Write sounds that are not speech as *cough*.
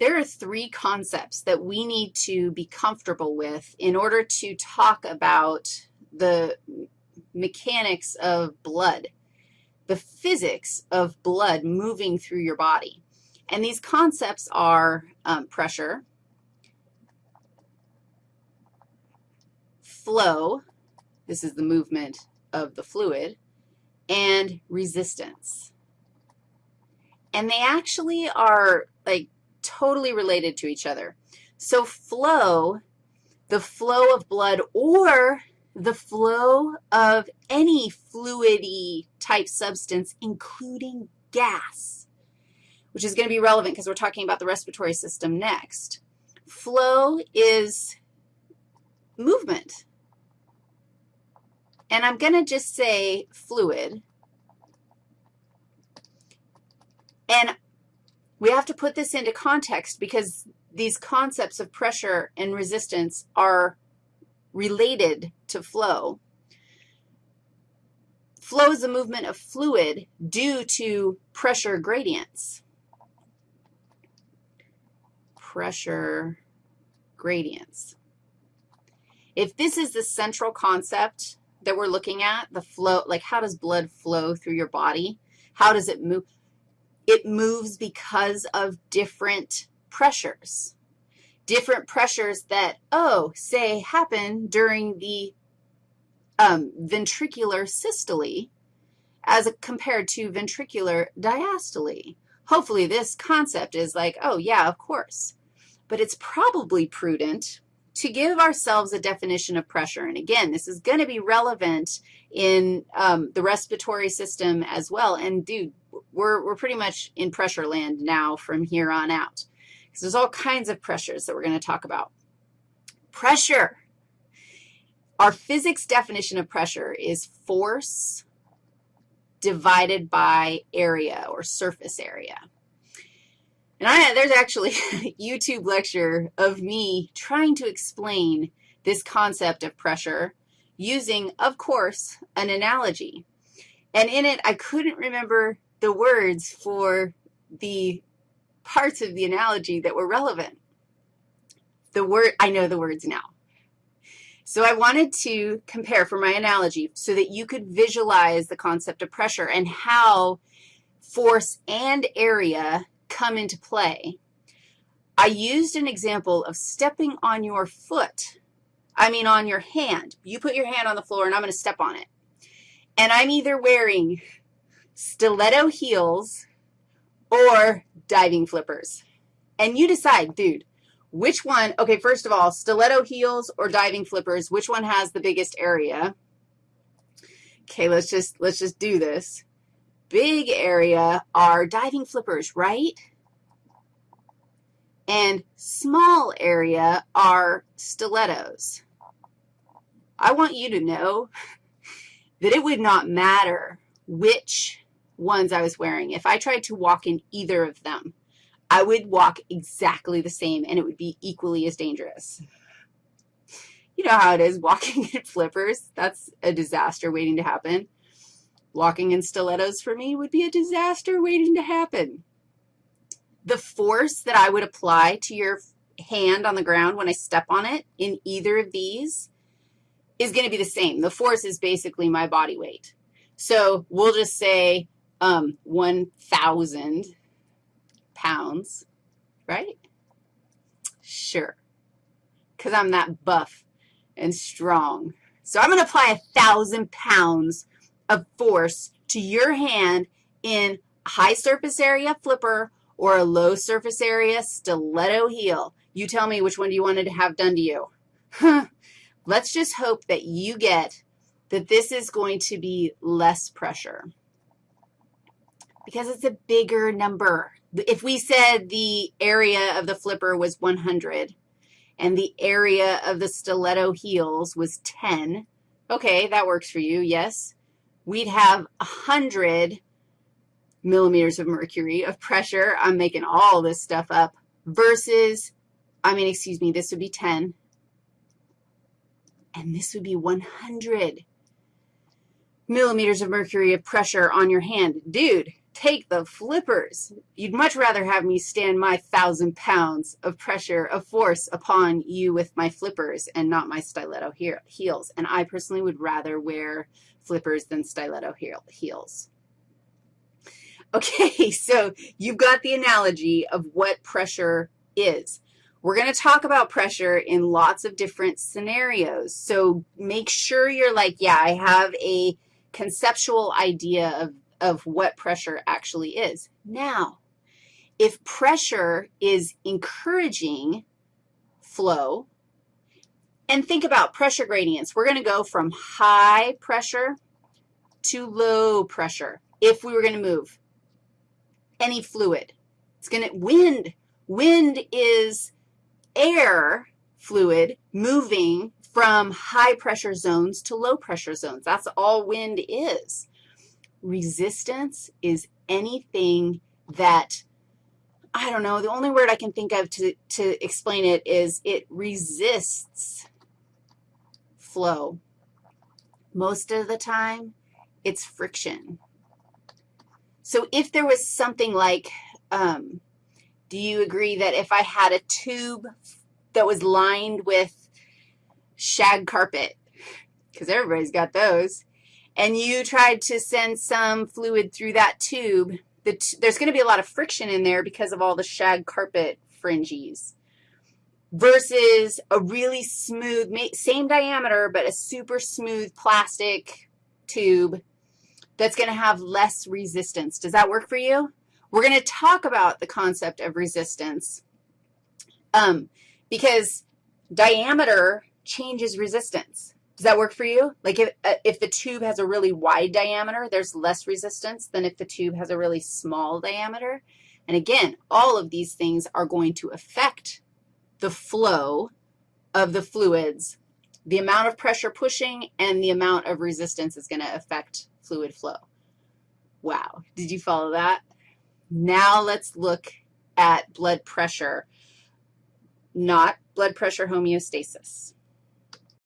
there are three concepts that we need to be comfortable with in order to talk about the mechanics of blood, the physics of blood moving through your body. And these concepts are um, pressure, flow, this is the movement of the fluid, and resistance. And they actually are like totally related to each other. So flow, the flow of blood or the flow of any fluidy type substance, including gas, which is going to be relevant because we're talking about the respiratory system next. Flow is movement. And I'm going to just say fluid. And we have to put this into context because these concepts of pressure and resistance are related to flow. Flow is the movement of fluid due to pressure gradients. Pressure gradients. If this is the central concept that we're looking at, the flow, like how does blood flow through your body? How does it move? It moves because of different pressures, different pressures that, oh, say happen during the um, ventricular systole as compared to ventricular diastole. Hopefully this concept is like, oh, yeah, of course. But it's probably prudent to give ourselves a definition of pressure. And again, this is going to be relevant in um, the respiratory system as well. And dude, we're, we're pretty much in pressure land now from here on out because there's all kinds of pressures that we're going to talk about. Pressure. Our physics definition of pressure is force divided by area or surface area. And I, there's actually a *laughs* YouTube lecture of me trying to explain this concept of pressure using, of course, an analogy. And in it, I couldn't remember the words for the parts of the analogy that were relevant. The word, I know the words now. So I wanted to compare for my analogy so that you could visualize the concept of pressure and how force and area come into play. I used an example of stepping on your foot, I mean on your hand. You put your hand on the floor, and I'm going to step on it. And I'm either wearing stiletto heels or diving flippers. And you decide, dude, which one, okay, first of all, stiletto heels or diving flippers, which one has the biggest area? Okay, let's just, let's just do this. Big area are diving flippers, right? And small area are stilettos. I want you to know *laughs* that it would not matter which ones I was wearing. If I tried to walk in either of them, I would walk exactly the same, and it would be equally as dangerous. You know how it is walking *laughs* in flippers. That's a disaster waiting to happen. Walking in stilettos for me would be a disaster waiting to happen. The force that I would apply to your hand on the ground when I step on it in either of these is going to be the same. The force is basically my body weight. So we'll just say um, 1,000 pounds, right? Sure, because I'm that buff and strong. So I'm going to apply a 1,000 pounds of force to your hand in a high surface area flipper or a low surface area stiletto heel. You tell me which one do you want to have done to you. Let's just hope that you get that this is going to be less pressure because it's a bigger number. If we said the area of the flipper was 100 and the area of the stiletto heels was 10, okay, that works for you, yes. We'd have 100 millimeters of mercury of pressure. I'm making all this stuff up versus, I mean, excuse me, this would be 10, and this would be 100 millimeters of mercury of pressure on your hand. Dude, take the flippers. You'd much rather have me stand my thousand pounds of pressure, of force upon you with my flippers and not my stiletto heels. And I personally would rather wear flippers than stiletto heels. Okay, *laughs* so you've got the analogy of what pressure is. We're going to talk about pressure in lots of different scenarios. So make sure you're like, yeah, I have a conceptual idea of, of what pressure actually is. Now, if pressure is encouraging flow, and think about pressure gradients. We're going to go from high pressure to low pressure if we were going to move any fluid. It's going to, wind, wind is air fluid moving from high pressure zones to low pressure zones. That's all wind is. Resistance is anything that, I don't know, the only word I can think of to, to explain it is it resists flow. Most of the time, it's friction. So if there was something like, um, do you agree that if I had a tube that was lined with shag carpet, because everybody's got those, and you tried to send some fluid through that tube, the there's going to be a lot of friction in there because of all the shag carpet fringes versus a really smooth, same diameter, but a super smooth plastic tube that's going to have less resistance. Does that work for you? We're going to talk about the concept of resistance um, because diameter changes resistance. Does that work for you? Like if, uh, if the tube has a really wide diameter, there's less resistance than if the tube has a really small diameter. And again, all of these things are going to affect the flow of the fluids. The amount of pressure pushing and the amount of resistance is going to affect fluid flow. Wow, did you follow that? Now let's look at blood pressure, not blood pressure homeostasis.